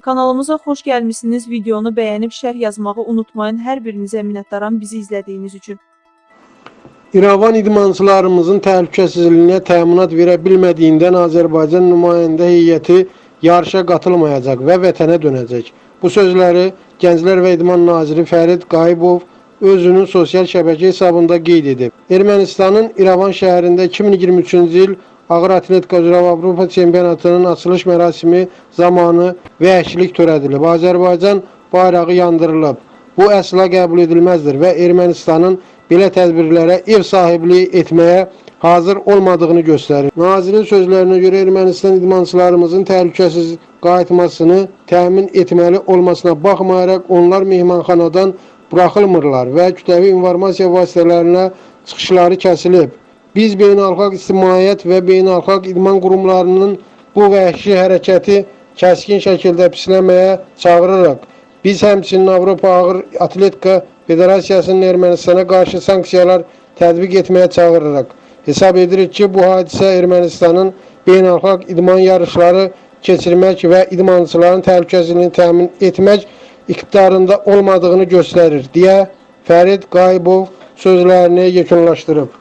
Kanalımıza xoş gəlmisiniz. Videonu bəyənib şərh yazmağı unutmayın. Hər birinizə minnətdaram bizi izlədiyiniz üçün. İrəvan idmançılarımızın təhlükəsizliyinə təminat verə bilmədiyindən Azərbaycan nümayəndə heyəti yarışa qatılmayacaq və vətənə dönəcək. Bu sözləri Gənclər və İdman naziri Fərid Qayıbov özünün sosial şəbəkə hesabında qeyd edib. Ermənistanın İrəvan şəhərində 2023-cü il Ağır Atletika üzrə Avropa çempionatının açılış mərasimi zamanı vəhşilik törədilib. Azərbaycan bayrağı yandırılıb. Bu əsla qəbul edilməzdir və Ermənistanın belə tədbirlərə ev sahibliyi etməyə hazır olmadığını göstərir. Nazirin sözlərinə görə Ermənistan idmançılarımızın təhlükəsiz qayıtmasını təmin etməli olmasına baxmayaraq onlar mehmanxanadan buraxılmırlar və kütləvi informasiya vasitələrinə çıxışları kəsilib. Biz beynəlxalq ictimaiyyət və beynəlxalq idman qurumlarının bu vəhşi hərəkəti kəskin şəkildə pisləməyə çağırırıq. Biz həmçinin Avropa Ağır Atletika Federasiyasının Ermənistana qarşı sanksiyalar tətbiq etməyə çağırırıq. Hesab edirik ki, bu hadisə Ermənistanın beynəlxalq idman yarışları keçirmək və idmançıların təhlükəsizliyini təmin etmək iqtidarında olmadığını göstərir deyə Fərid Qayıbov sözlərini yekunlaşdırıb.